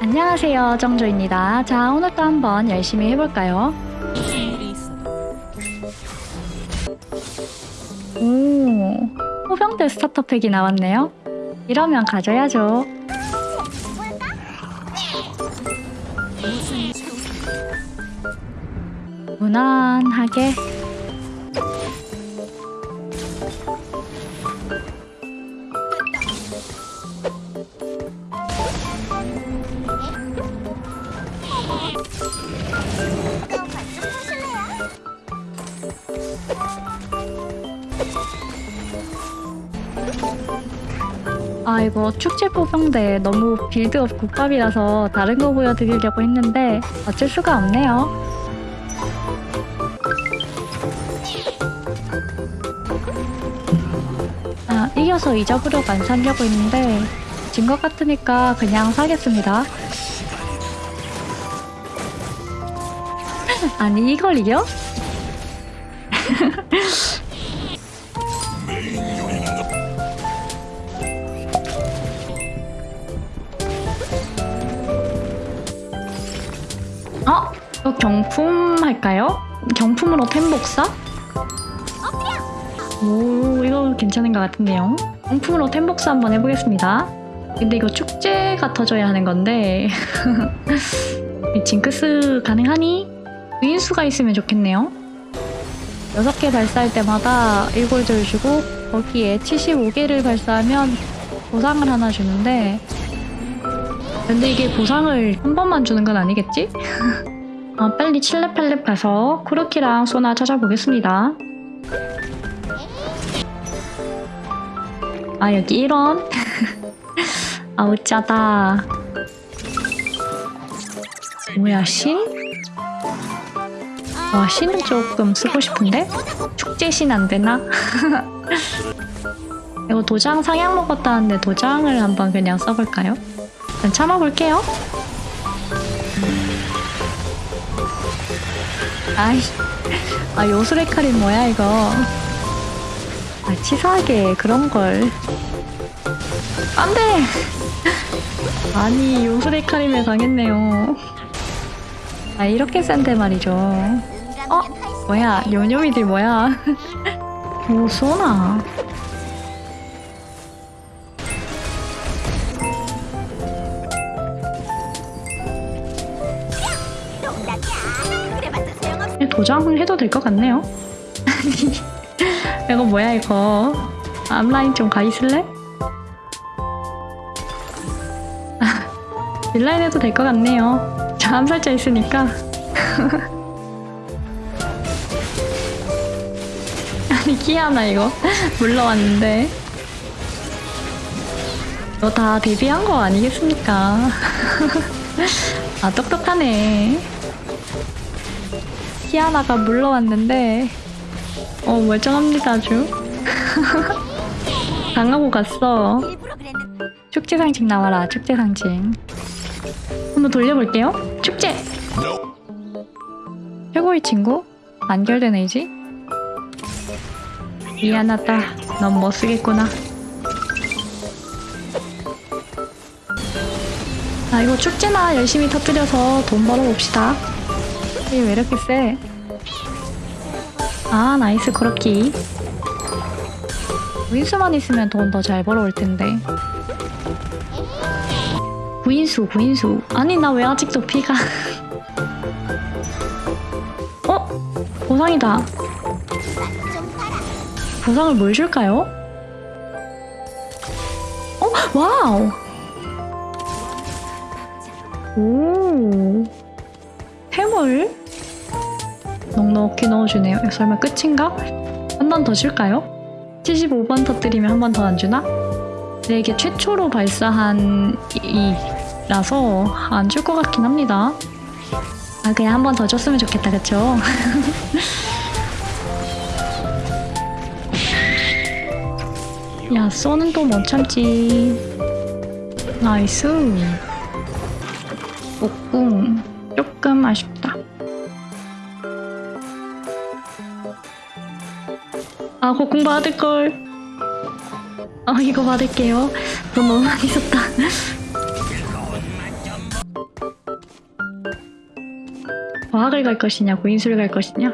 안녕하세요 정조입니다. 자 오늘도 한번 열심히 해볼까요? 오 호병대 스타터팩이 나왔네요. 이러면 가져야죠. 무난하게 아 이거 축제 포병대 너무 빌드업 국밥이라서 다른 거 보여드리려고 했는데 어쩔 수가 없네요 아 이겨서 잊어보려고 안 사려고 했는데 진 것 같으니까 그냥 사겠습니다 아니 이걸 이겨? 어? 이거 경품 할까요? 경품으로 템복사? 오 이거 괜찮은 것 같은데요 경품으로 템복사 한번 해보겠습니다 근데 이거 축제가 터져야 하는 건데 이 징크스 가능하니? 위인수가 있으면 좋겠네요 6개 발사할 때마다 1골드를 주고 거기에 75개를 발사하면 보상을 하나 주는데 근데 이게 보상을 한 번만 주는 건 아니겠지? 어, 빨리 칠렙팔렙 가서 쿠르키랑 소나 찾아보겠습니다. 아 여기 1원? 아우 짜다. 뭐야 신? 와 신은 조금 쓰고 싶은데? 축제 신 안 되나? 이거 도장 상향 먹었다는데 도장을 한번 그냥 써볼까요? 일단 참아볼게요. 아이, 아 요술의 칼이 뭐야 이거? 아 치사하게 그런 걸. 안돼. 아니 요술의 칼이면 당했네요. 아 이렇게 센데 말이죠. 어 뭐야 요요미들 뭐야? 오 쏘나. 도장을 해도 될 것 같네요. 이거 뭐야 이거? 앞라인 좀 가 있을래? 딜라인 해도 될 것 같네요. 저 암살자 있으니까. 아니 키아나 이거 물러왔는데. 이거 다 데뷔한 거 아니겠습니까? 아 똑똑하네. 키아나가 물러왔는데. 어 멀쩡합니다 아주. 당하고 갔어. 축제 상징 나와라 축제 상징. 한번 돌려볼게요. 축제! 최고의 친구? 안결된 의지 미안하다. 넌 못 쓰겠구나. 아 이거 축제나 열심히 터뜨려서 돈 벌어봅시다. 이게 왜 이렇게 세? 아 nice 그렇기 구인수만 있으면 돈 더 잘 벌어올 텐데. 구인수 구인수. 아니 나 왜 아직도 피가? 어? 보상이다 보상을 뭘 줄까요? 어? wow 오 해물? 넉넉히 넣어주네요. 설마 끝인가? 한 번 더 줄까요? 75번 터뜨리면 한 번 더 안 주나? 근데 이게 최초로 발사한 이라서 안 줄 것 같긴 합니다. 아 그냥 한 번 더 줬으면 좋겠다 그쵸? 야 쏘는 또 못 참지. nice. 옥궁. 조금 아쉽다. 아 곡궁 받을걸. 아 이거 받을게요. 돈 너무 많이 썼다. 과학을 갈 것이냐 고인수를 갈 것이냐?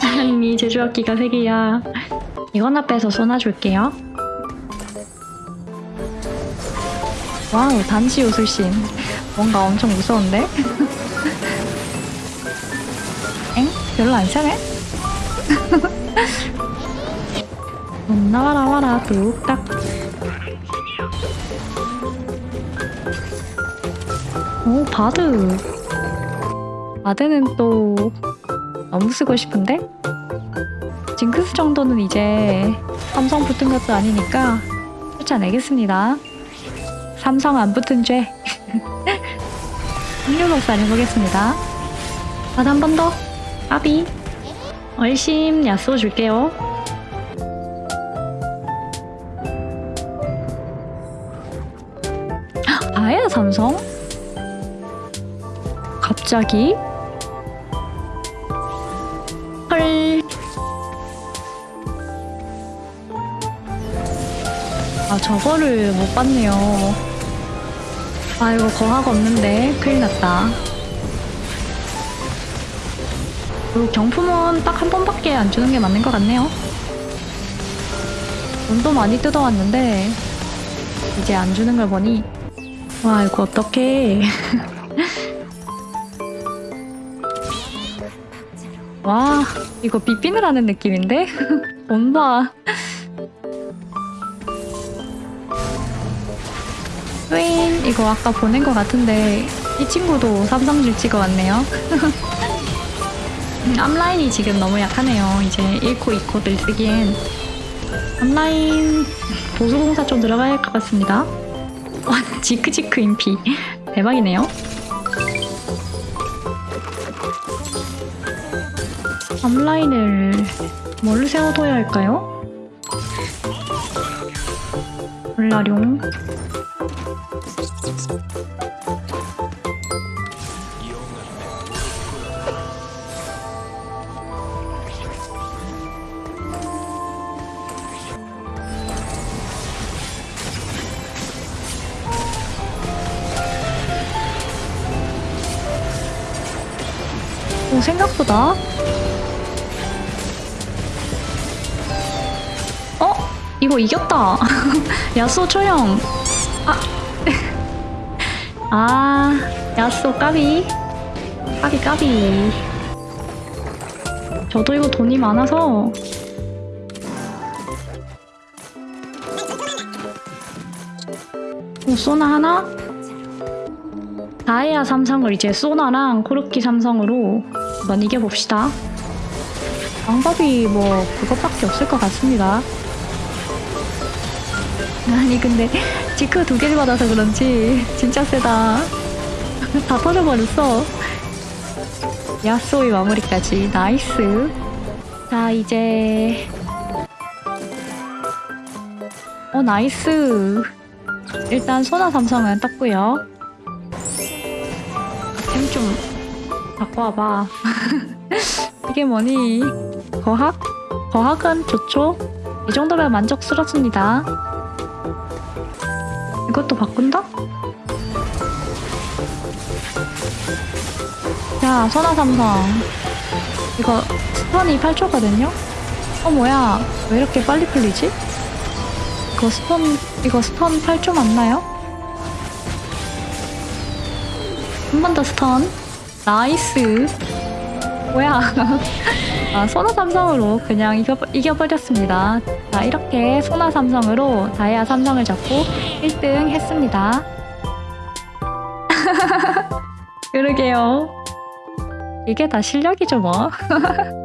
아니 제주학기가 3개야 이건 앞에서 쏘아줄게요 와우 단지 요술신 뭔가 엄청 무서운데? 엥? 별로 안 차네? 돈 나와라 와라 뚝딱 오 바드 바드는 또 너무 쓰고 싶은데? 징크스 정도는 이제 삼성 붙은 것도 아니니까 쫓아내겠습니다. 삼성 안 붙은 죄. 확률 복사 해보겠습니다. 바드 한번 더. 까비. 얼심 야쏘 줄게요. 아예 삼성? 갑자기? 저거를 못 봤네요. 아, 이거 거학 없는데. 큰일 났다. 그리고 경품은 딱 한 번밖에 안 주는 게 맞는 것 같네요. 돈도 많이 뜯어왔는데, 이제 안 주는 걸 보니, 와, 이거 어떡해. 와, 이거 비핀을 하는 느낌인데? 뭔가. 스웨인, 이거 아까 보낸 것 같은데, 이 친구도 삼성질 찍어왔네요. 앞라인이 지금 너무 약하네요. 이제 1코, 2코들 쓰기엔. 앞라인 보수공사 좀 들어가야 할 것 같습니다. 와, 지크지크 인피. 대박이네요. 앞라인을 뭘 세워둬야 할까요? 몰라룡 오, 생각보다 어? 이거 이겼다. 야쏘 초형. 아. 아, 야쏘 까비. 까비 까비. 저도 이거 돈이 많아서 오, 소나 하나? 다이아 삼성을 이제 소나랑 코르키 삼성으로 한번 이겨봅시다. 방법이 뭐 그것밖에 없을 것 같습니다. 아니 근데 지크 두 개를 받아서 그런지 진짜 세다. 다 터져버렸어. 야쏘의 마무리까지 nice. 자 이제 어 nice. 일단 소나 삼성은 떴고요. 템좀 와봐. 이게 뭐니? 거학? 거학은 좋죠? 이 정도면 만족스럽습니다. 이것도 바꾼다? 야, 소나 삼성. 이거 stun이 8초거든요? 어, 뭐야. 왜 이렇게 빨리 풀리지? 이거 stun, 이거 stun 8초 맞나요? 한 번 더 stun. Nice. 뭐야. 아, 소나 삼성으로 그냥 이겨, 이겨버렸습니다. 자, 이렇게 소나 삼성으로 다이아 삼성을 잡고 1등 했습니다. 그러게요. 이게 다 실력이죠, 뭐.